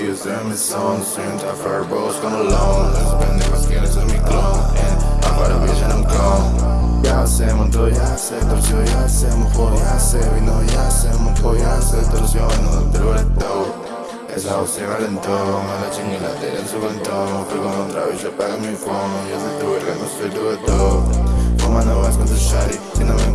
Estoy en mi zone, soy un tougher bros con alone Las pendejas quieren ser mi clon And afuera bitch en un con Ya hacemos todo, ya sé, torció, ya hacemos juego, ya sé Vino, ya hacemos juego, ya sé, torció, no te lo todo esa voz se calentó, me la chingue y la tiré en su cantón Fui con otra bitch, apaga mi phone Yo soy tu verga, no soy tu de todo. Fumando vas con tu shawty Si no me